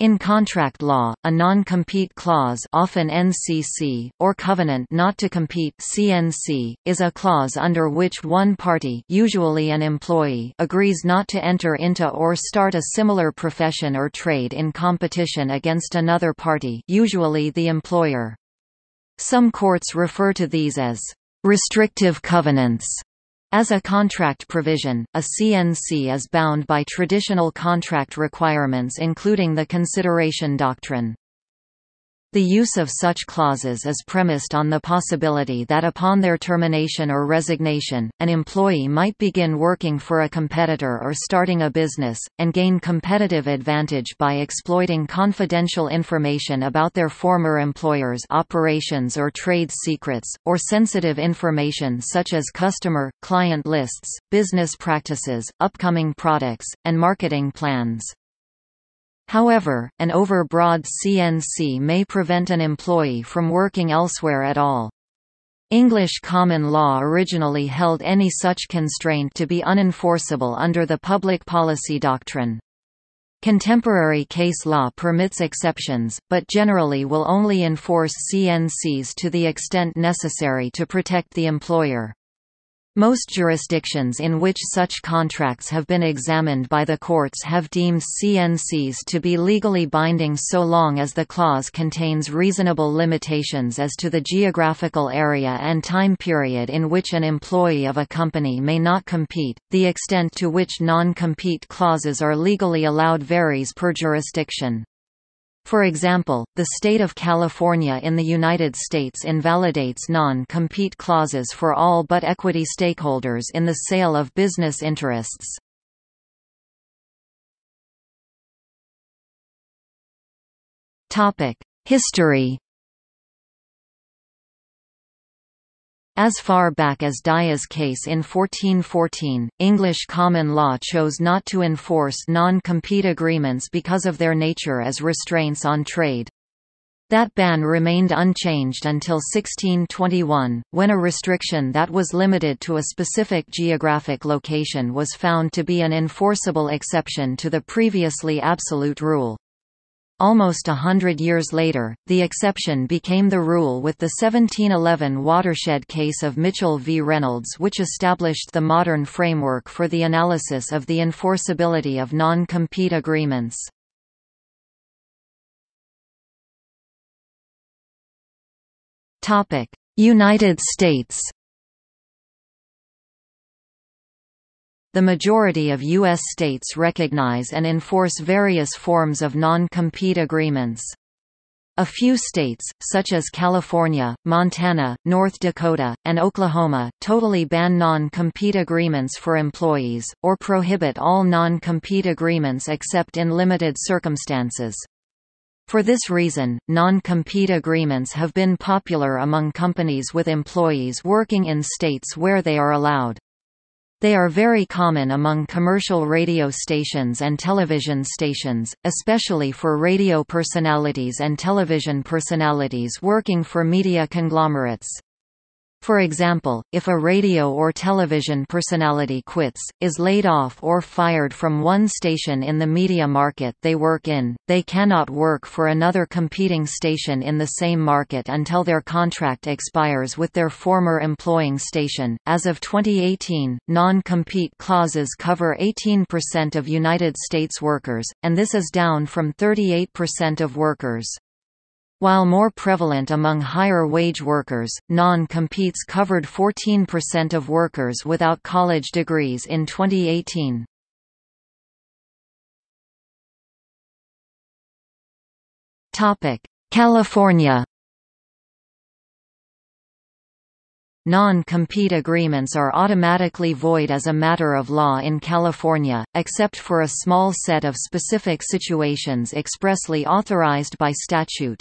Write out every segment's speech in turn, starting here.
In contract law, a non-compete clause often NCC, or covenant not to compete CNC, is a clause under which one party usually an employee agrees not to enter into or start a similar profession or trade in competition against another party usually the employer. Some courts refer to these as restrictive covenants. As a contract provision, a CNC is bound by traditional contract requirements including the consideration doctrine. The use of such clauses is premised on the possibility that upon their termination or resignation, an employee might begin working for a competitor or starting a business, and gain competitive advantage by exploiting confidential information about their former employer's operations or trade secrets, or sensitive information such as customer, client lists, business practices, upcoming products, and marketing plans. However, an overbroad CNC may prevent an employee from working elsewhere at all. English common law originally held any such constraint to be unenforceable under the public policy doctrine. Contemporary case law permits exceptions, but generally will only enforce CNCs to the extent necessary to protect the employer. Most jurisdictions in which such contracts have been examined by the courts have deemed CNCs to be legally binding so long as the clause contains reasonable limitations as to the geographical area and time period in which an employee of a company may not compete. The extent to which non compete clauses are legally allowed varies per jurisdiction. For example, the state of California in the United States invalidates non-compete clauses for all but equity stakeholders in the sale of business interests. History As far back as Dyer's case in 1414, English common law chose not to enforce non-compete agreements because of their nature as restraints on trade. That ban remained unchanged until 1621, when a restriction that was limited to a specific geographic location was found to be an enforceable exception to the previously absolute rule. Almost a hundred years later, the exception became the rule with the 1711 watershed case of Mitchell v. Reynolds which established the modern framework for the analysis of the enforceability of non-compete agreements. United States The majority of U.S. states recognize and enforce various forms of non-compete agreements. A few states, such as California, Montana, North Dakota, and Oklahoma, totally ban non-compete agreements for employees, or prohibit all non-compete agreements except in limited circumstances. For this reason, non-compete agreements have been popular among companies with employees working in states where they are allowed. They are very common among commercial radio stations and television stations, especially for radio personalities and television personalities working for media conglomerates. For example, if a radio or television personality quits, is laid off or fired from one station in the media market they work in, they cannot work for another competing station in the same market until their contract expires with their former employing station. As of 2018, non-compete clauses cover 18% of United States workers, and this is down from 38% of workers. While more prevalent among higher-wage workers, non-competes covered 14% of workers without college degrees in 2018. California Non-compete agreements are automatically void as a matter of law in California, except for a small set of specific situations expressly authorized by statute.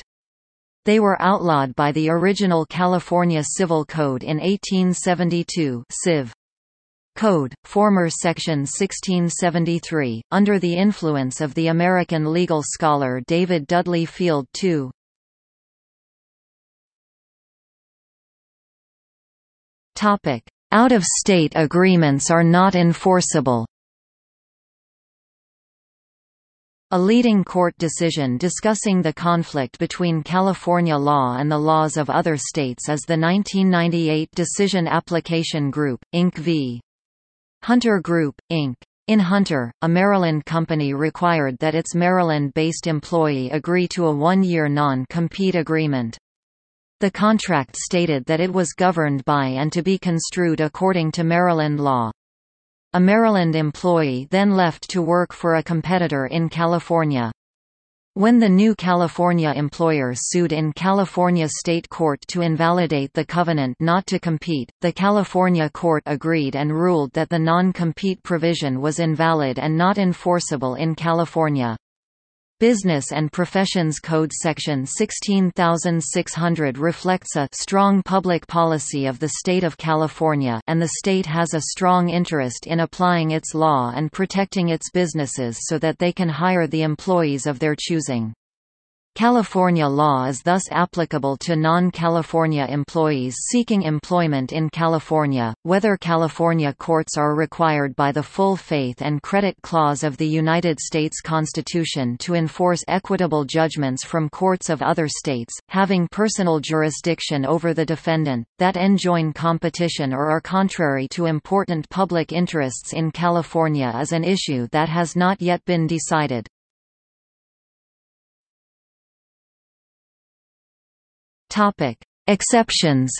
They were outlawed by the original California Civil Code in 1872 Civ. Code, former Section 1673, under the influence of the American legal scholar David Dudley Field II. Out-of-state agreements are not enforceable A leading court decision discussing the conflict between California law and the laws of other states is the 1998 Decision Application Group, Inc. v. Hunter Group, Inc. In Hunter, a Maryland company required that its Maryland-based employee agree to a one-year non-compete agreement. The contract stated that it was governed by and to be construed according to Maryland law. A Maryland employee then left to work for a competitor in California. When the new California employer sued in California state court to invalidate the covenant not to compete, the California court agreed and ruled that the non-compete provision was invalid and not enforceable in California. Business and Professions Code Section 16600 reflects a strong public policy of the state of California and the state has a strong interest in applying its law and protecting its businesses so that they can hire the employees of their choosing. California law is thus applicable to non-California employees seeking employment in California, whether California courts are required by the full faith and credit clause of the United States Constitution to enforce equitable judgments from courts of other states, having personal jurisdiction over the defendant, that enjoin competition or are contrary to important public interests in California is an issue that has not yet been decided. Topic: Exceptions.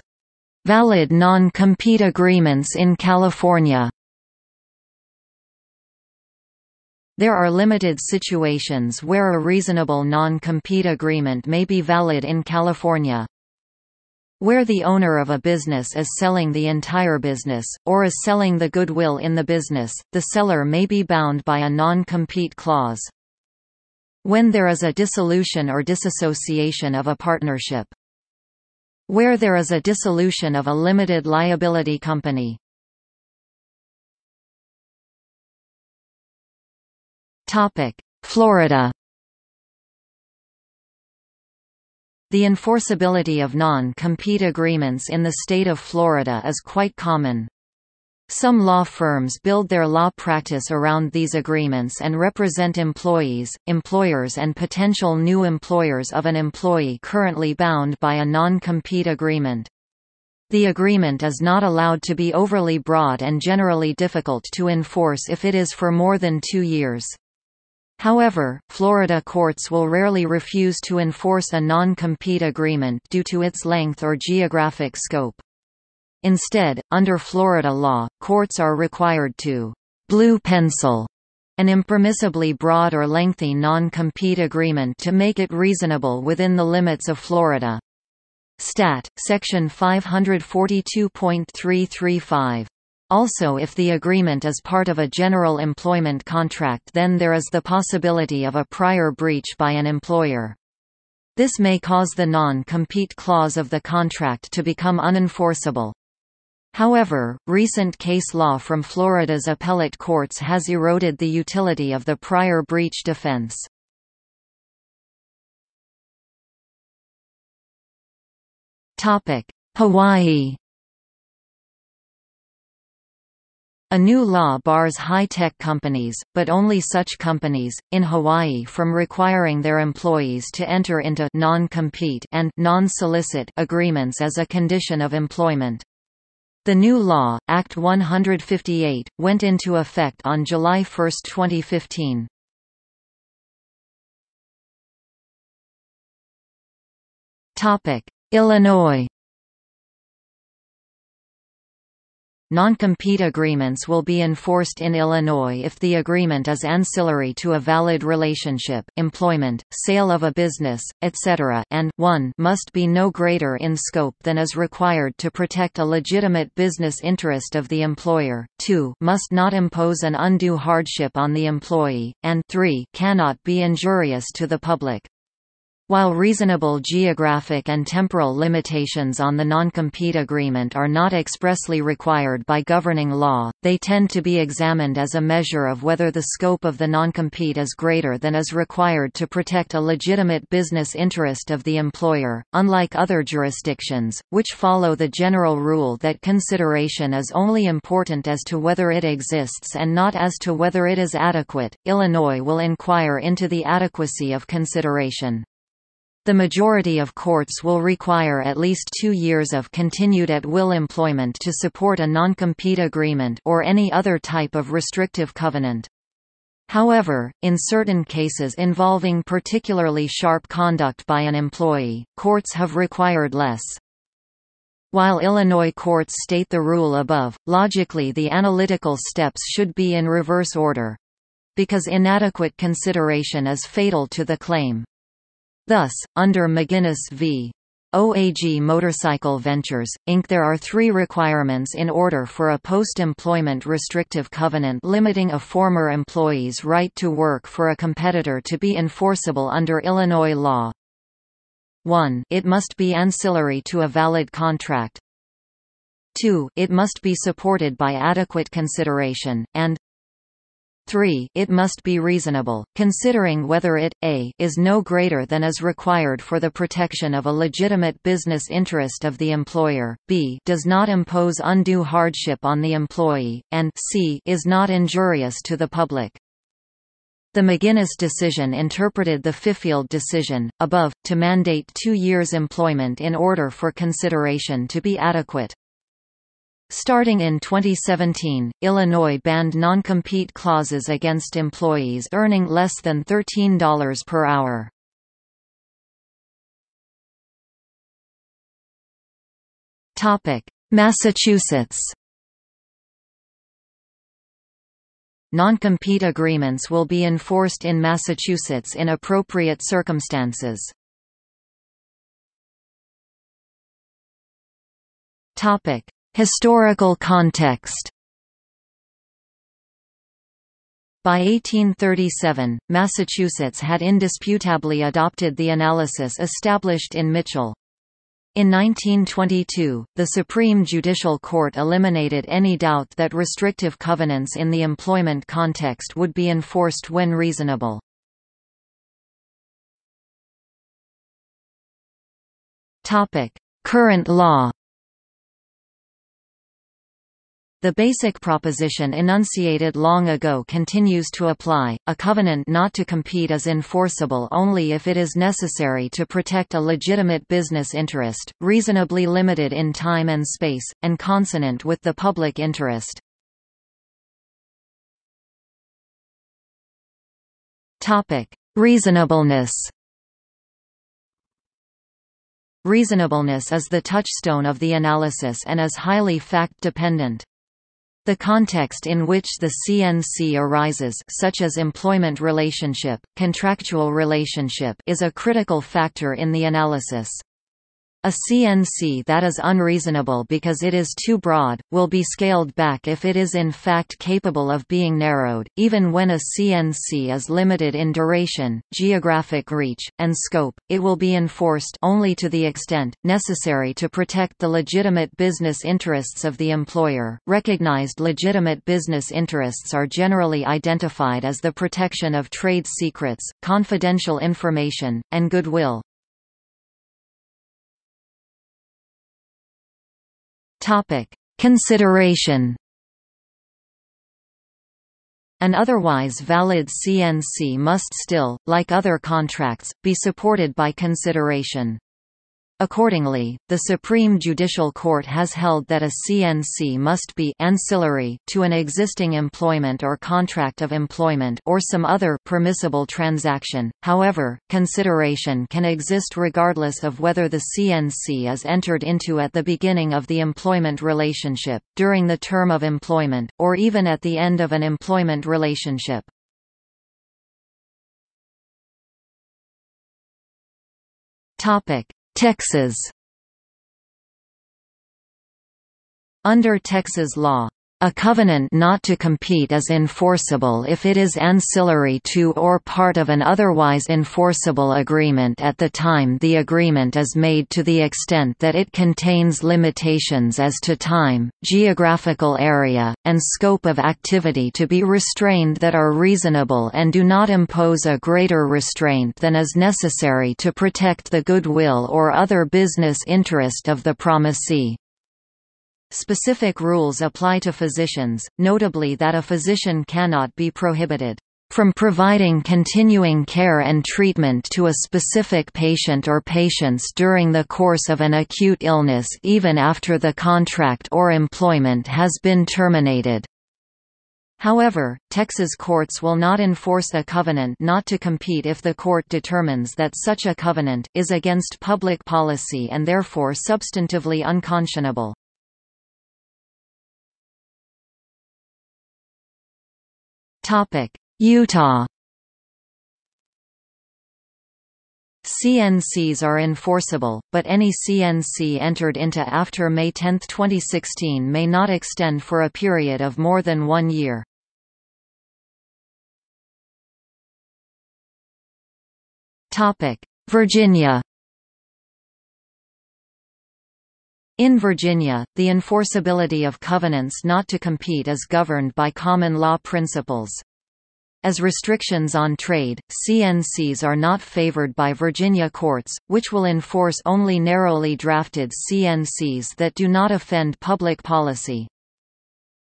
Valid non-compete agreements in California. There are limited situations where a reasonable non-compete agreement may be valid in California. Where the owner of a business is selling the entire business, or is selling the goodwill in the business, the seller may be bound by a non-compete clause. When there is a dissolution or disassociation of a partnership. Where there is a dissolution of a limited liability company. Florida The enforceability of non-compete agreements in the state of Florida is quite common. Some law firms build their law practice around these agreements and represent employees, employers and potential new employers of an employee currently bound by a non-compete agreement. The agreement is not allowed to be overly broad and generally difficult to enforce if it is for more than two years. However, Florida courts will rarely refuse to enforce a non-compete agreement due to its length or geographic scope. Instead, under Florida law, courts are required to blue pencil an impermissibly broad or lengthy non-compete agreement to make it reasonable within the limits of Florida. Stat. Section 542.335. Also if the agreement is part of a general employment contract then there is the possibility of a prior breach by an employer. This may cause the non-compete clause of the contract to become unenforceable. However, recent case law from Florida's appellate courts has eroded the utility of the prior breach defense. Hawaii A new law bars high-tech companies, but only such companies, in Hawaii from requiring their employees to enter into non-compete and non-solicit agreements as a condition of employment. The new law, Act 158, went into effect on July 1, 2015. Topic: Illinois Non-compete agreements will be enforced in Illinois if the agreement is ancillary to a valid relationship employment, sale of a business, etc. and 1 must be no greater in scope than is required to protect a legitimate business interest of the employer, 2 must not impose an undue hardship on the employee, and 3 cannot be injurious to the public. While reasonable geographic and temporal limitations on the non-compete agreement are not expressly required by governing law, they tend to be examined as a measure of whether the scope of the non-compete is greater than is required to protect a legitimate business interest of the employer. Unlike other jurisdictions, which follow the general rule that consideration is only important as to whether it exists and not as to whether it is adequate, Illinois will inquire into the adequacy of consideration. The majority of courts will require at least two years of continued at-will employment to support a non-compete agreement or any other type of restrictive covenant. However, in certain cases involving particularly sharp conduct by an employee, courts have required less. While Illinois courts state the rule above, logically the analytical steps should be in reverse order. Because inadequate consideration is fatal to the claim. Thus, under McGinnis v. OAG Motorcycle Ventures, Inc. there are three requirements in order for a post-employment restrictive covenant limiting a former employee's right to work for a competitor to be enforceable under Illinois law. 1. It must be ancillary to a valid contract. 2. It must be supported by adequate consideration, and 3. It must be reasonable, considering whether it, a is no greater than is required for the protection of a legitimate business interest of the employer, b does not impose undue hardship on the employee, and c is not injurious to the public. The McGinnis decision interpreted the Fifield decision, above, to mandate two years' employment in order for consideration to be adequate. Starting in 2017, Illinois banned non-compete clauses against employees earning less than $13 per hour. Massachusetts Non-compete agreements will be enforced in Massachusetts in appropriate circumstances. Topic: Historical context By 1837, Massachusetts had indisputably adopted the analysis established in Mitchell. In 1922, the Supreme Judicial Court eliminated any doubt that restrictive covenants in the employment context would be enforced when reasonable. Current law the basic proposition enunciated long ago continues to apply, a covenant not to compete is enforceable only if it is necessary to protect a legitimate business interest, reasonably limited in time and space, and consonant with the public interest. Reasonableness Reasonableness is the touchstone of the analysis and is highly fact-dependent. The context in which the CNC arises such as employment relationship, contractual relationship is a critical factor in the analysis. A CNC that is unreasonable because it is too broad, will be scaled back if it is in fact capable of being narrowed, even when a CNC is limited in duration, geographic reach, and scope, it will be enforced only to the extent, necessary to protect the legitimate business interests of the employer. Recognized legitimate business interests are generally identified as the protection of trade secrets, confidential information, and goodwill. Topic: Consideration An otherwise valid CNC must still, like other contracts, be supported by consideration. Accordingly, the Supreme Judicial Court has held that a CNC must be ancillary to an existing employment or contract of employment or some other permissible transaction. However, consideration can exist regardless of whether the CNC is entered into at the beginning of the employment relationship, during the term of employment, or even at the end of an employment relationship. Topic: Texas. Under Texas law, A covenant not to compete is enforceable if it is ancillary to or part of an otherwise enforceable agreement at the time the agreement is made to the extent that it contains limitations as to time, geographical area, and scope of activity to be restrained that are reasonable and do not impose a greater restraint than is necessary to protect the goodwill or other business interest of the promisee. Specific rules apply to physicians, notably that a physician cannot be prohibited from providing continuing care and treatment to a specific patient or patients during the course of an acute illness even after the contract or employment has been terminated. However, Texas courts will not enforce a covenant not to compete if the court determines that such a covenant is against public policy and therefore substantively unconscionable. Utah CNCs are enforceable, but any CNC entered into after May 10, 2016 may not extend for a period of more than one year. Virginia In Virginia, the enforceability of covenants not to compete is governed by common law principles. As restrictions on trade, CNCs are not favored by Virginia courts, which will enforce only narrowly drafted CNCs that do not offend public policy.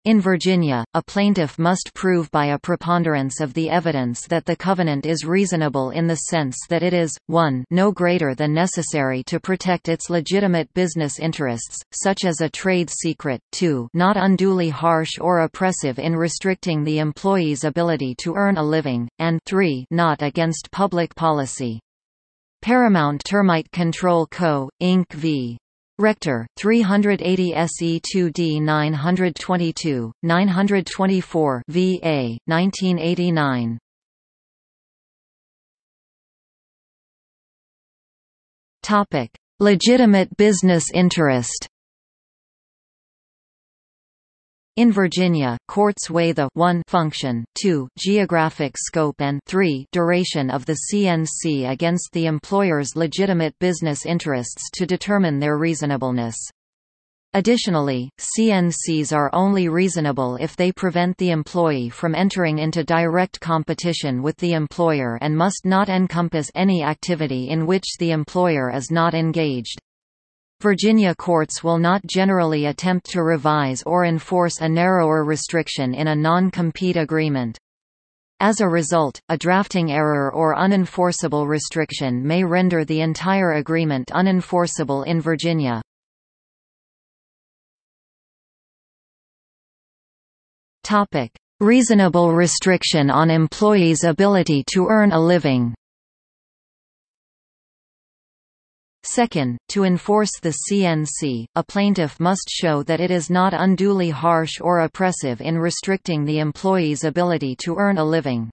In Virginia, a plaintiff must prove by a preponderance of the evidence that the covenant is reasonable in the sense that it is, 1 no greater than necessary to protect its legitimate business interests, such as a trade secret, 2 not unduly harsh or oppressive in restricting the employee's ability to earn a living, and 3 not against public policy. Paramount Termite Control Co., Inc. v. Rector, 380 SE2D 922, 924 VA, 1989. Topic: Legitimate business interest. In Virginia, courts weigh the 1 function, 2 geographic scope and 3 duration of the CNC against the employer's legitimate business interests to determine their reasonableness. Additionally, CNCs are only reasonable if they prevent the employee from entering into direct competition with the employer and must not encompass any activity in which the employer is not engaged. Virginia courts will not generally attempt to revise or enforce a narrower restriction in a non-compete agreement. As a result, a drafting error or unenforceable restriction may render the entire agreement unenforceable in Virginia. Reasonable restriction on employees' ability to earn a living Second, to enforce the CNC, a plaintiff must show that it is not unduly harsh or oppressive in restricting the employee's ability to earn a living.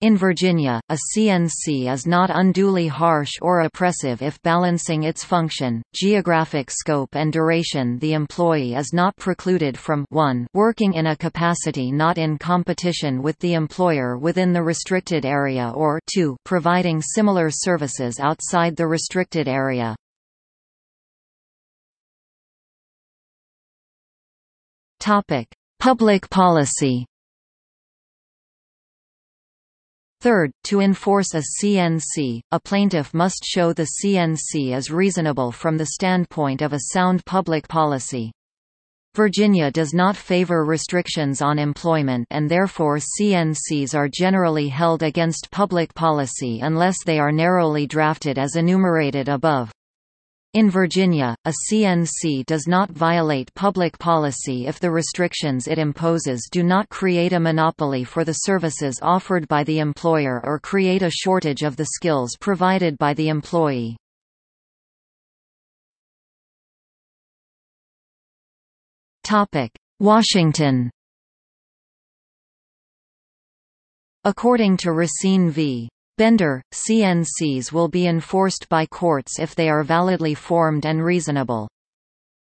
In Virginia, a CNC is not unduly harsh or oppressive if balancing its function, geographic scope and duration the employee is not precluded from 1 working in a capacity not in competition with the employer within the restricted area or 2 providing similar services outside the restricted area. Public policy Third, to enforce a CNC, a plaintiff must show the CNC is reasonable from the standpoint of a sound public policy. Virginia does not favor restrictions on employment and therefore CNCs are generally held against public policy unless they are narrowly drafted as enumerated above. In Virginia, a CNC does not violate public policy if the restrictions it imposes do not create a monopoly for the services offered by the employer or create a shortage of the skills provided by the employee. Washington According to Racine v. Bender, CNCs will be enforced by courts if they are validly formed and reasonable.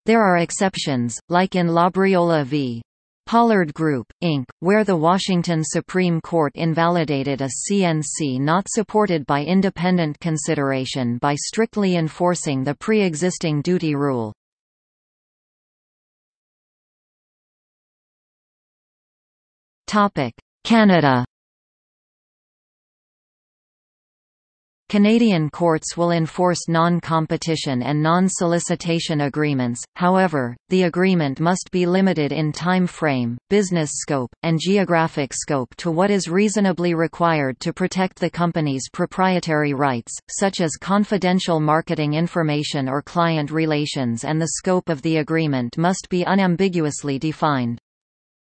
There are exceptions, like in Labriola v. Pollard Group, Inc., where the Washington Supreme Court invalidated a CNC not supported by independent consideration by strictly enforcing the pre-existing duty rule. Canada Canadian courts will enforce non-competition and non-solicitation agreements, however, the agreement must be limited in time frame, business scope, and geographic scope to what is reasonably required to protect the company's proprietary rights, such as confidential marketing information or client relations and the scope of the agreement must be unambiguously defined.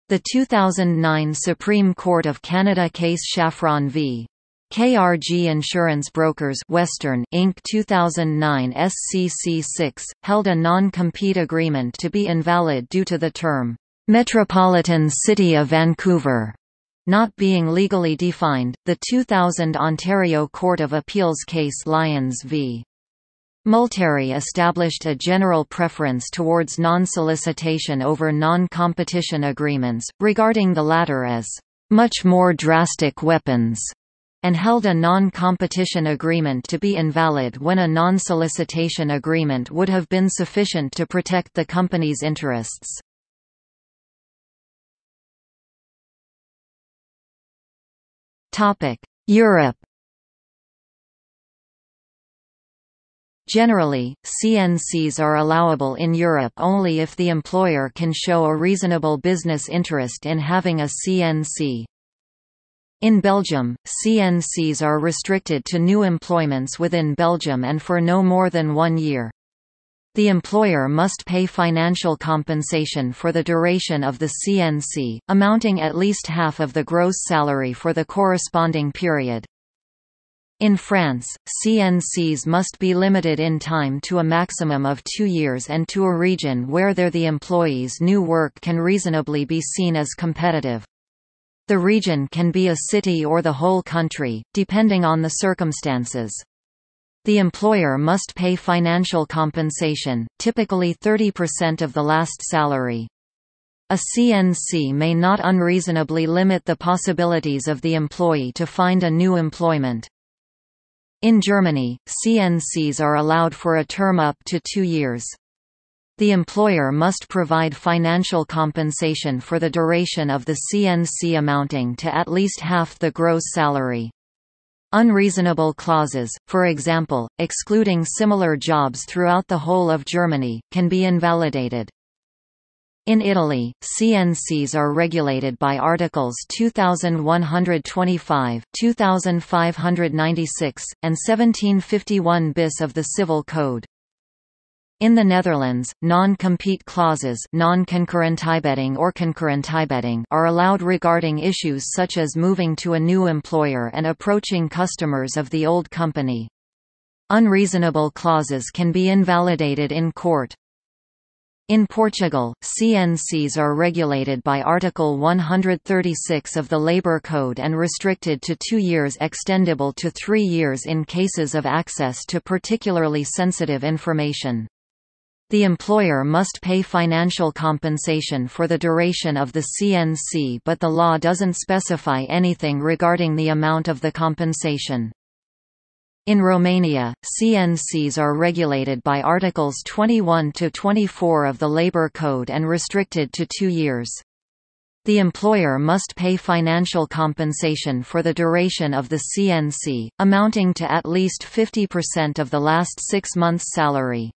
The 2009 Supreme Court of Canada case Shafron v. KRG Insurance Brokers Western Inc. 2009 SCC 6 held a non-compete agreement to be invalid due to the term Metropolitan City of Vancouver not being legally defined. The 2000 Ontario Court of Appeals case Lyons v. Multari established a general preference towards non-solicitation over non-competition agreements, regarding the latter as much more drastic weapons and held a non-competition agreement to be invalid when a non-solicitation agreement would have been sufficient to protect the company's interests. Europe Generally, CNCs are allowable in Europe only if the employer can show a reasonable business interest in having a CNC. In Belgium, CNCs are restricted to new employments within Belgium and for no more than one year. The employer must pay financial compensation for the duration of the CNC, amounting at least half of the gross salary for the corresponding period. In France, CNCs must be limited in time to a maximum of two years and to a region where there the employee's new work can reasonably be seen as competitive. The region can be a city or the whole country, depending on the circumstances. The employer must pay financial compensation, typically 30% of the last salary. A CNC may not unreasonably limit the possibilities of the employee to find a new employment. In Germany, CNCs are allowed for a term up to two years. The employer must provide financial compensation for the duration of the CNC amounting to at least half the gross salary. Unreasonable clauses, for example, excluding similar jobs throughout the whole of Germany, can be invalidated. In Italy, CNCs are regulated by Articles 2125, 2596, and 1751 bis of the Civil Code. In the Netherlands, non-compete clauses non-concurrentiebeding or concurrentiebeding are allowed regarding issues such as moving to a new employer and approaching customers of the old company. Unreasonable clauses can be invalidated in court. In Portugal, CNCs are regulated by Article 136 of the Labour Code and restricted to two years extendable to three years in cases of access to particularly sensitive information. The employer must pay financial compensation for the duration of the CNC but the law doesn't specify anything regarding the amount of the compensation. In Romania, CNCs are regulated by Articles 21 to 24 of the Labour Code and restricted to two years. The employer must pay financial compensation for the duration of the CNC, amounting to at least 50% of the last six months' salary.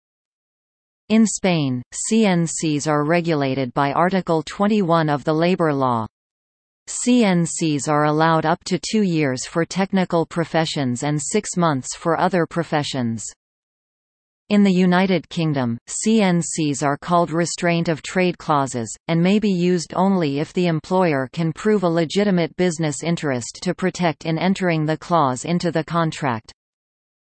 In Spain, CNCs are regulated by Article 21 of the Labour Law. CNCs are allowed up to two years for technical professions and six months for other professions. In the United Kingdom, CNCs are called restraint of trade clauses, and may be used only if the employer can prove a legitimate business interest to protect in entering the clause into the contract.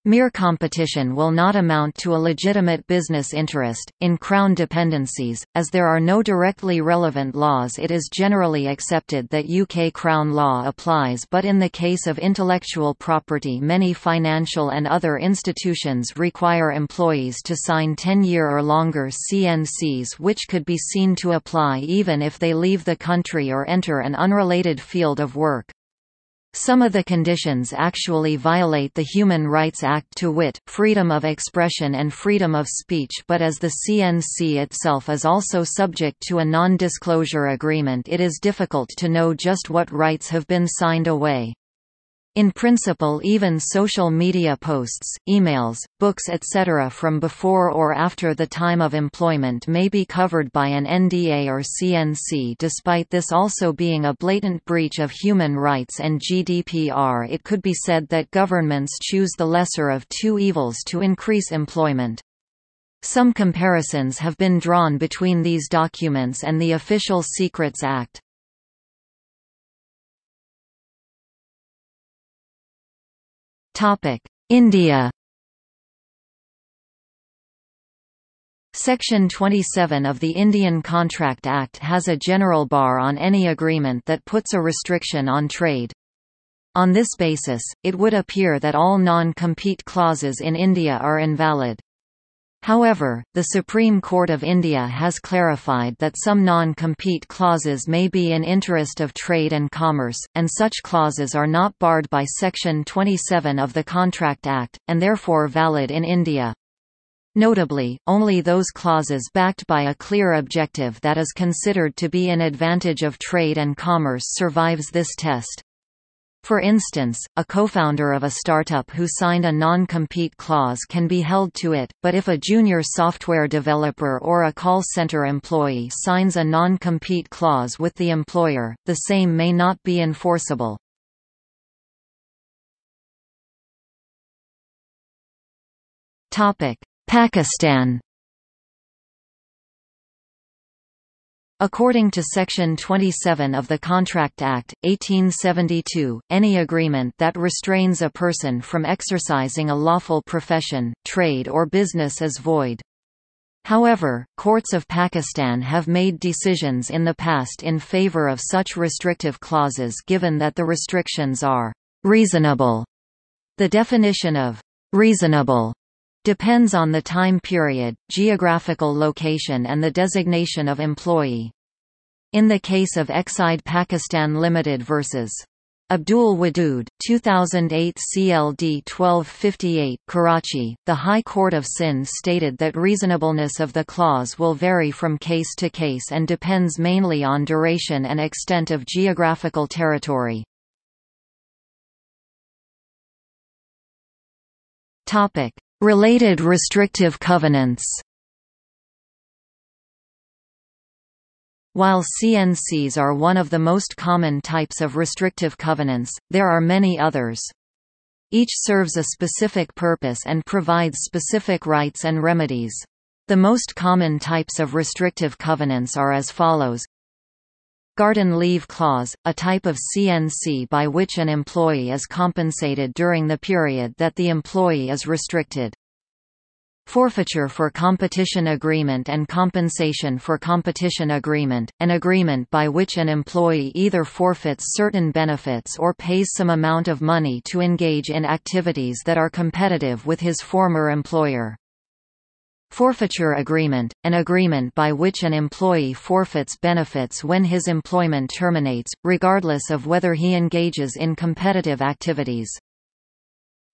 Mere competition will not amount to a legitimate business interest. In Crown dependencies, as there are no directly relevant laws, it is generally accepted that UK Crown law applies, but in the case of intellectual property, many financial and other institutions require employees to sign 10 year or longer CNCs, which could be seen to apply even if they leave the country or enter an unrelated field of work. Some of the conditions actually violate the Human Rights Act to wit, freedom of expression and freedom of speech but as the CNC itself is also subject to a non-disclosure agreement it is difficult to know just what rights have been signed away. In principle even social media posts, emails, books etc. from before or after the time of employment may be covered by an NDA or CNC despite this also being a blatant breach of human rights and GDPR it could be said that governments choose the lesser of two evils to increase employment. Some comparisons have been drawn between these documents and the Official Secrets Act. India Section 27 of the Indian Contract Act has a general bar on any agreement that puts a restriction on trade. On this basis, it would appear that all non-compete clauses in India are invalid. However, the Supreme Court of India has clarified that some non-compete clauses may be in interest of trade and commerce, and such clauses are not barred by Section 27 of the Contract Act, and therefore valid in India. Notably, only those clauses backed by a clear objective that is considered to be an advantage of trade and commerce survives this test. For instance, a co-founder of a startup who signed a non-compete clause can be held to it, but if a junior software developer or a call center employee signs a non-compete clause with the employer, the same may not be enforceable. Pakistan According to Section 27 of the Contract Act, 1872, any agreement that restrains a person from exercising a lawful profession, trade or business is void. However, courts of Pakistan have made decisions in the past in favor of such restrictive clauses given that the restrictions are reasonable. The definition of reasonable Depends on the time period, geographical location and the designation of employee. In the case of Exide Pakistan Limited vs. Abdul Wadud, 2008 CLD 1258 Karachi, the High Court of Sindh stated that reasonableness of the clause will vary from case to case and depends mainly on duration and extent of geographical territory. Topic: Related restrictive covenants While CNCs are one of the most common types of restrictive covenants, there are many others. Each serves a specific purpose and provides specific rights and remedies. The most common types of restrictive covenants are as follows Garden leave clause, a type of CNC by which an employee is compensated during the period that the employee is restricted. Forfeiture for competition agreement and compensation for competition agreement, an agreement by which an employee either forfeits certain benefits or pays some amount of money to engage in activities that are competitive with his former employer. Forfeiture agreement, an agreement by which an employee forfeits benefits when his employment terminates, regardless of whether he engages in competitive activities.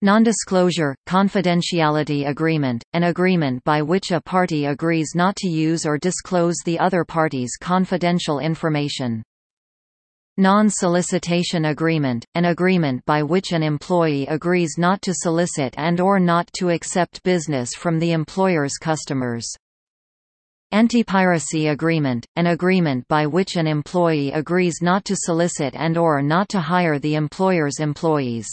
Nondisclosure, confidentiality agreement, an agreement by which a party agrees not to use or disclose the other party's confidential information. Non-solicitation agreement, an agreement by which an employee agrees not to solicit and or not to accept business from the employer's customers. Anti-piracy agreement, an agreement by which an employee agrees not to solicit and or not to hire the employer's employees.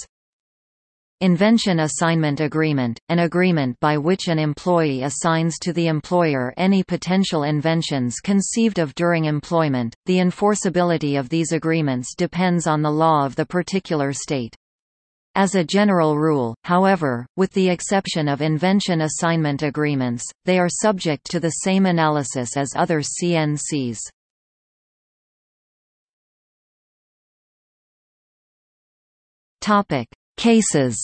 Invention Assignment Agreement, an agreement by which an employee assigns to the employer any potential inventions conceived of during employment. The enforceability of these agreements depends on the law of the particular state. As a general rule, however, with the exception of invention assignment agreements, they are subject to the same analysis as other CNCs. Topic: Cases.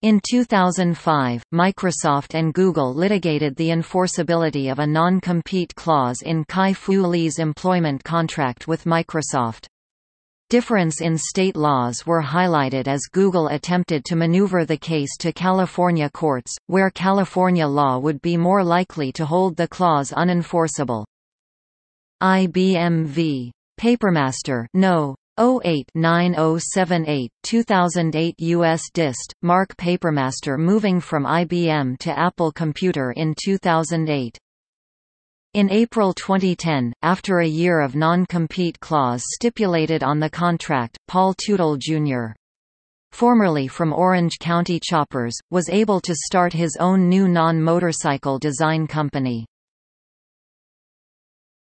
In 2005, Microsoft and Google litigated the enforceability of a non-compete clause in Kai-Fu Lee's employment contract with Microsoft. Difference in state laws were highlighted as Google attempted to maneuver the case to California courts, where California law would be more likely to hold the clause unenforceable. IBM v. Papermaster no. 08-9078, 2008 U.S. Dist, Mark Papermaster moving from IBM to Apple Computer in 2008. In April 2010, after a year of non-compete clause stipulated on the contract, Paul Teutul Jr. formerly from Orange County Choppers, was able to start his own new non-motorcycle design company.